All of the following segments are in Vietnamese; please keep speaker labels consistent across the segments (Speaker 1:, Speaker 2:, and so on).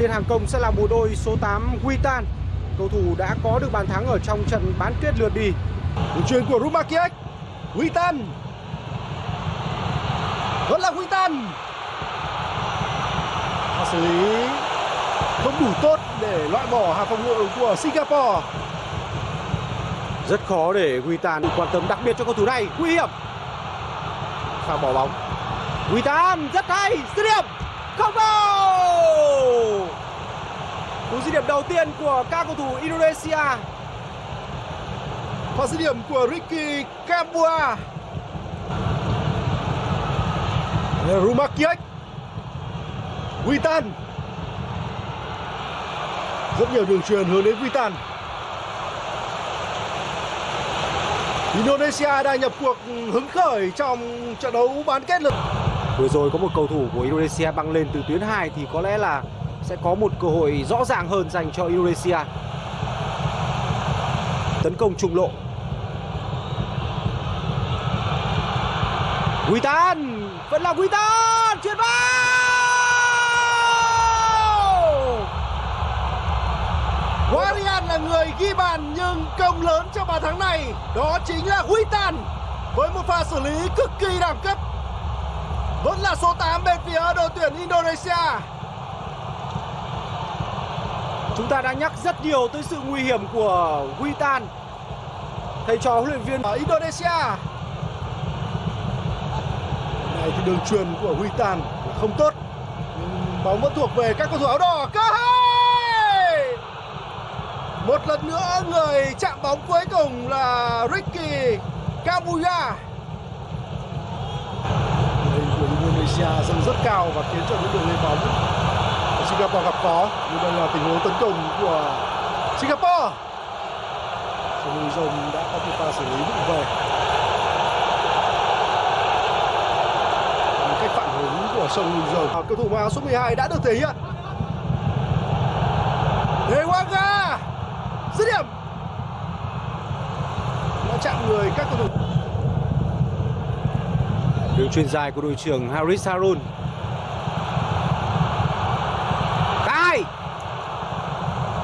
Speaker 1: Trên hàng công sẽ là bộ đôi số 8 Witan. Cầu thủ đã có được bàn thắng ở trong trận bán kết lượt đi.
Speaker 2: Đường truyền của Rumakiec. Witan. Vẫn là Witan. Và xử lý không đủ tốt để loại bỏ hàng phòng ngự của Singapore.
Speaker 1: Rất khó để Witan quan tâm đặc biệt cho cầu thủ này. Nguy hiểm. Pha bỏ bóng. Witan rất hay. Dứt điểm. Không vào. Cú dứt điểm đầu tiên của các cầu thủ Indonesia.
Speaker 2: Pha dứt điểm của Ricky Kambua. Rumakiec. Witan. Rất nhiều đường truyền hướng đến Witan. Indonesia đang nhập cuộc hứng khởi trong trận đấu bán kết lượt
Speaker 1: Vừa rồi có một cầu thủ của Indonesia băng lên từ tuyến 2 thì có lẽ là sẽ có một cơ hội rõ ràng hơn dành cho Indonesia. Tấn công trùng lộ. Witan, vẫn là Witan, chuyển vào.
Speaker 2: Warian là người ghi bàn nhưng công lớn cho bàn thắng này đó chính là Witan với một pha xử lý cực kỳ đẳng cấp vẫn là số 8 bên phía đội tuyển Indonesia
Speaker 1: Chúng ta đã nhắc rất nhiều tới sự nguy hiểm của Witan. Thầy trò huấn luyện viên
Speaker 2: ở Indonesia. Này thì đường truyền của Witan là không tốt. Nhưng bóng vẫn thuộc về các cầu thủ áo đỏ. Cơ hội! Một lần nữa, người chạm bóng cuối cùng là Ricky Kabuya Người của Indonesia dâng rất cao và khiến cho những đường lên bóng. Singapore gặp khó. Nhưng đây là tình huống tấn công của Singapore. Sông Núi đã có một pha xử lý vững về. Một cách phản ứng của sông Dầu cầu thủ mặc áo số 12 đã được thể hiện. Dewanga dứt điểm! Đã chạm người các cầu thủ.
Speaker 1: Đường truyền dài của đội trưởng Haris Harun.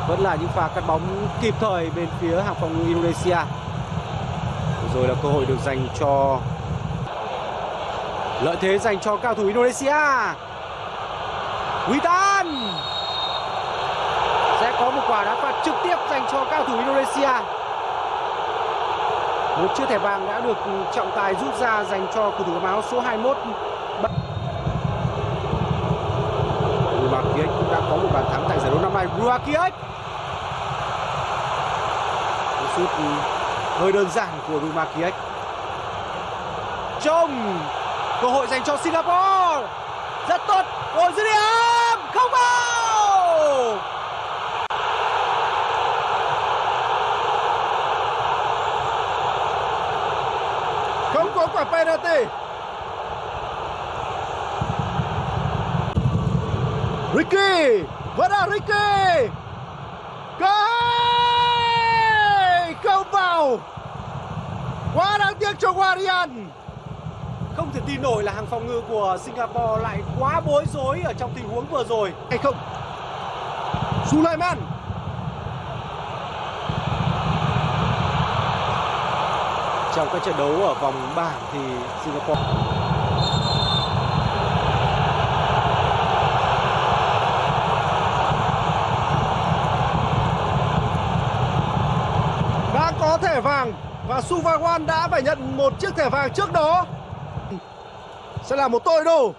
Speaker 1: Vẫn là những pha cắt bóng kịp thời bên phía hàng phòng Indonesia. Rồi là cơ hội được dành cho lợi thế dành cho cao thủ Indonesia. Witan sẽ có một quả đá phạt trực tiếp dành cho cao thủ Indonesia. Một chiếc thẻ vàng đã được trọng tài rút ra dành cho cầu thủ áo áo số 21. Ruakic cũng đã có một bàn thắng tại giải đấu năm nay. Ruakic. Sút hơi đơn giản của Ruakic. Trông cơ hội dành cho Singapore. Rất tốt. Cơ dứt điểm. Không vào.
Speaker 2: không có quả penalty Ricky vẫn là Ricky cái không vào quá đáng tiếc cho Warian
Speaker 1: Không thể tin nổi là hàng phòng ngự của Singapore lại quá bối rối ở trong tình huống vừa rồi.
Speaker 2: hay không? Sulaiman.
Speaker 1: Trong các trận đấu ở vòng bảng thì Singapore
Speaker 2: đã có thẻ vàng và Suvawan đã phải nhận một chiếc thẻ vàng trước đó. Sẽ là một tội đồ.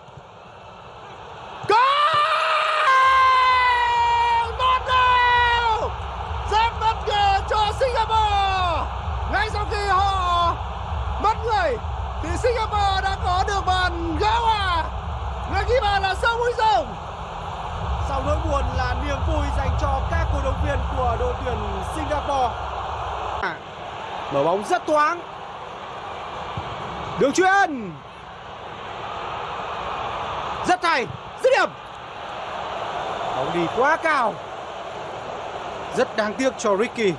Speaker 2: Goal! Một đều! Rất bất ngờ cho Singapore. Ngay sau khi họ mất người, thì Singapore đã có được bàn gỡ hòa. Người ghi bàn là Song Huy Rồng.
Speaker 1: Sau nỗi buồn là niềm vui dành cho các cổ động viên của đội tuyển Singapore. Mở bóng rất thoáng. Đường chuyền. Rất hay. Dứt điểm. Bóng đi quá cao. Rất đáng tiếc cho Ricky.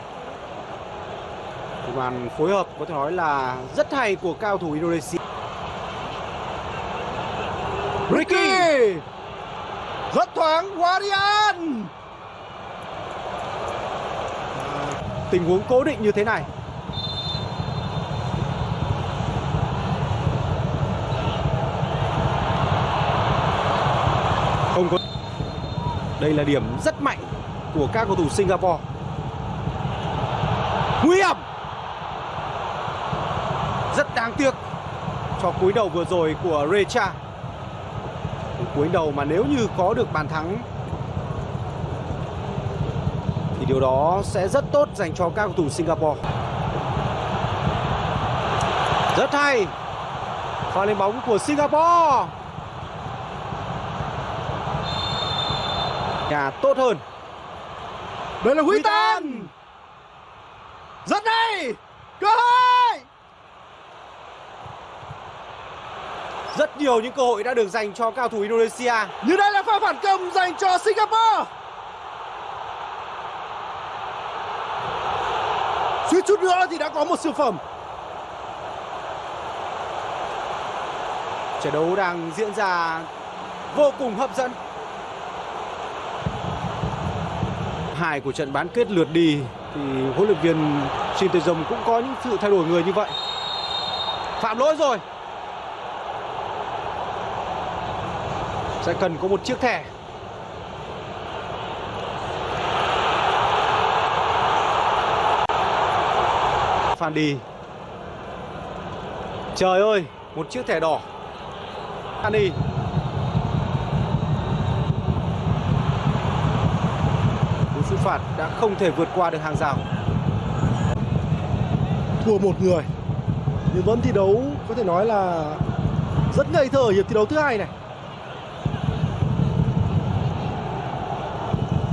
Speaker 1: Màn phối hợp có thể nói là rất hay của cao thủ Indonesia. Ricky.
Speaker 2: Rất thoáng, Guardian à,
Speaker 1: Tình huống cố định như thế này Không có đây là điểm rất mạnh của các cầu thủ Singapore Nguy hiểm Rất đáng tiếc cho cúi đầu vừa rồi của Recha Cúi đầu mà nếu như có được bàn thắng, thì điều đó sẽ rất tốt dành cho các cầu thủ Singapore. Rất hay. Pha lên bóng của Singapore. Nhà tốt hơn.
Speaker 2: Đây là Huy Tan Rất hay Cơ hội
Speaker 1: Rất nhiều những cơ hội đã được dành cho cao thủ Indonesia.
Speaker 2: Như đây là pha phản công dành cho Singapore Suýt chút nữa thì đã có một siêu phẩm
Speaker 1: Trận đấu đang diễn ra vô cùng hấp dẫn. Hai của trận bán kết lượt đi thì huấn luyện viên Shin Tae-jong cũng có những sự thay đổi người như vậy. Phạm lỗi rồi. Sẽ cần có một chiếc thẻ. Phan đi. Trời ơi, một chiếc thẻ đỏ. Phan đi. Cú sút phạt đã không thể vượt qua được hàng rào.
Speaker 2: Thua một người. Nhưng vẫn thi đấu có thể nói là Rất ngây thơ ở hiệp thi đấu thứ hai này.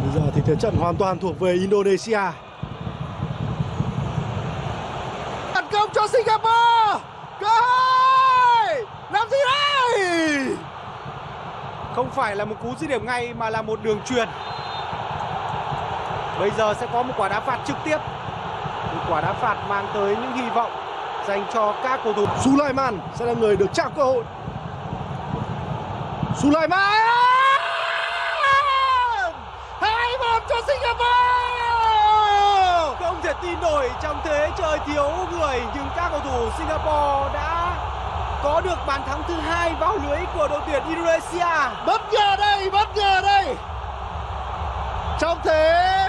Speaker 2: Bây giờ thì thế trận hoàn toàn thuộc về Indonesia. Tấn công cho Singapore! Cơ hội! Làm gì đây?
Speaker 1: Không phải là một cú dứt điểm ngay mà là một đường truyền. Bây giờ sẽ có một quả đá phạt trực tiếp. Một quả đá phạt mang tới những hy vọng dành cho các cầu thủ.
Speaker 2: Sulaiman sẽ là người được trao cơ hội Sulaiman hai một cho Singapore
Speaker 1: Không thể tin nổi trong thế trời thiếu người nhưng các cầu thủ Singapore đã có được bàn thắng thứ hai vào lưới của đội tuyển Indonesia.
Speaker 2: bất ngờ đây bất ngờ đây trong thế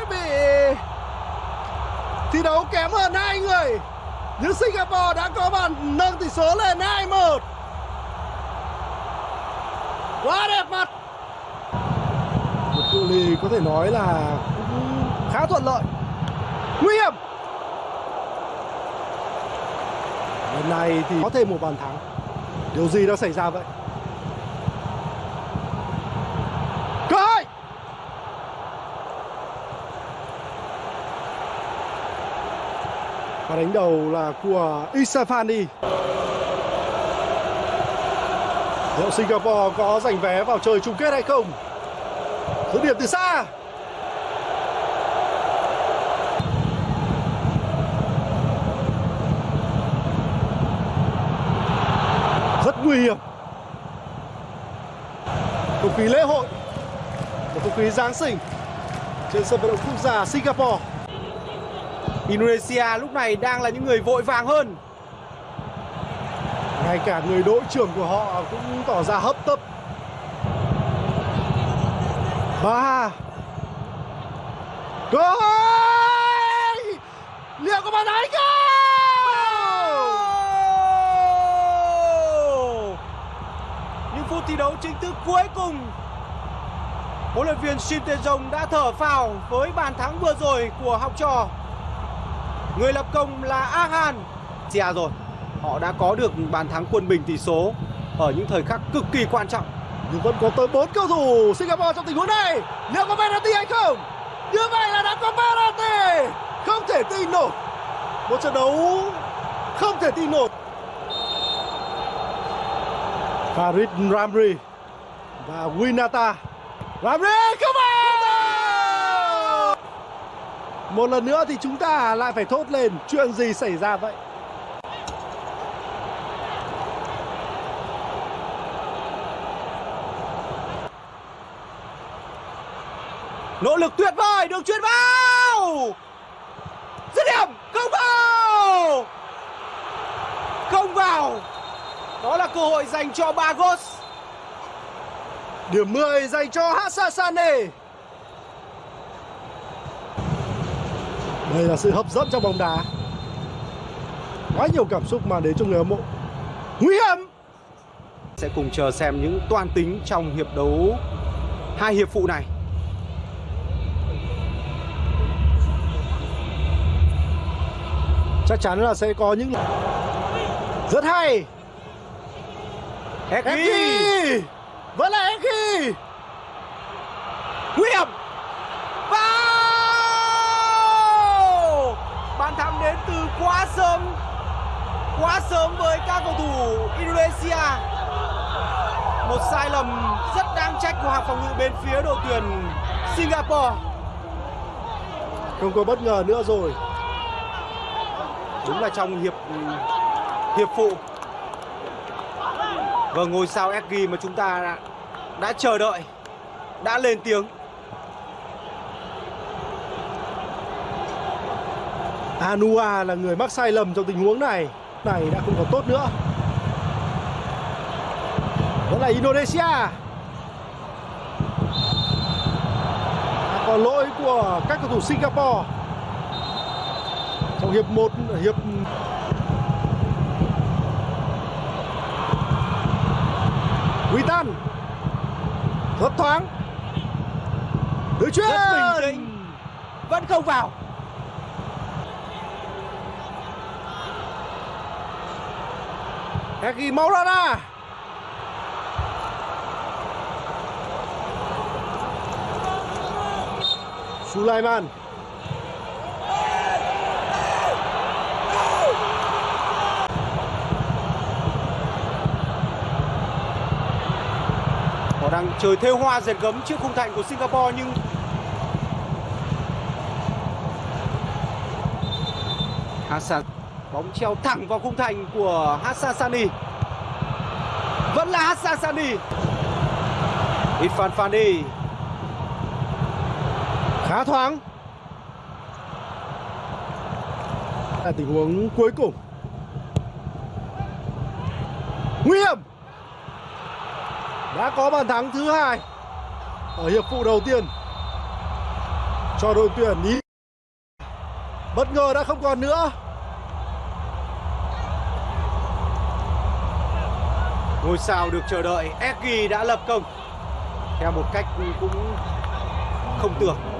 Speaker 2: thi đấu kém hơn hai người. Nhưng Singapore đã có bàn nâng tỷ số lên 2-1 quá đẹp mặt. Một cự ly có thể nói là cũng khá thuận lợi. Nguy hiểm. Lần này thì có thêm một bàn thắng. Điều gì đã xảy ra vậy cơ hội và đánh đầu là của Isafani liệu Singapore có giành vé vào chơi chung kết hay không? Dứt điểm từ xa. Rất nguy hiểm. Không khí lễ hội, một không khí Giáng sinh trên sân vận động quốc gia Singapore.
Speaker 1: Indonesia lúc này đang là những người vội vàng hơn.
Speaker 2: ngay cả người đội trưởng của họ cũng tỏ ra hấp tấp. Ba. Hội liệu có bàn thắng không?
Speaker 1: Những phút thi đấu chính thức cuối cùng. Huấn luyện viên Shin Tae-jong đã thở phào với bàn thắng vừa rồi của học trò Người lập công là Ahan. Chia rồi, Họ đã có được bàn thắng quân bình tỷ số Ở những thời khắc cực kỳ quan trọng.
Speaker 2: Nhưng vẫn có tới 4 cầu thủ Singapore trong tình huống này. Liệu có penalty hay không? Như vậy là đã có penalty. Không thể tin nổi. Một trận đấu không thể tin nổi. Farid Ramri và Winata. Ramri không vào một lần nữa thì chúng ta lại phải thốt lên chuyện gì xảy ra vậy
Speaker 1: Nỗ lực tuyệt vời, đường chuyền vào. Dứt điểm, không vào. Không vào. Đó là cơ hội dành cho Bagos.
Speaker 2: Điểm 10 dành cho Hassasane. Đây là sự hấp dẫn trong bóng đá. Quá nhiều cảm xúc mà đến cho người hâm mộ. Nguy hiểm.
Speaker 1: Sẽ cùng chờ xem những toan tính trong hiệp đấu hai hiệp phụ này.
Speaker 2: Chắc chắn là sẽ có những rất hay.
Speaker 1: Eki,
Speaker 2: Vẫn là Eki
Speaker 1: nguy hiểm. Quá sớm. Quá sớm với các cầu thủ Indonesia. Một sai lầm rất đáng trách của hàng phòng ngự bên phía đội tuyển Singapore.
Speaker 2: Không có bất ngờ nữa rồi
Speaker 1: Đúng là trong hiệp hiệp phụ. Và ngôi sao Eki mà chúng ta đã, đã chờ đợi đã lên tiếng.
Speaker 2: Anua là người mắc sai lầm trong tình huống này. Này đã không còn tốt nữa. Vẫn là Indonesia. À, Còn lỗi của các cầu thủ Singapore. Trong hiệp 1 Hiệp Witan Rất thoáng. Đối chuyên
Speaker 1: Rất bình tĩnh. Vẫn không vào.
Speaker 2: Eki Maulana Sulaiman.
Speaker 1: Họ đang chơi thêu hoa dệt gấm trước khung thành của Singapore, nhưng Hassan bóng treo thẳng vào khung thành của Hassan Sani. Vẫn là Hassan Sani. Irfan Fandi
Speaker 2: khá thoáng. Là tình huống cuối cùng. Nguy hiểm. Đã có bàn thắng thứ hai ở hiệp phụ đầu tiên. Cho đội tuyển ý. Bất ngờ đã không còn nữa.
Speaker 1: Ngôi sao được chờ đợi Eki đã lập công. Theo một cách cũng không tưởng.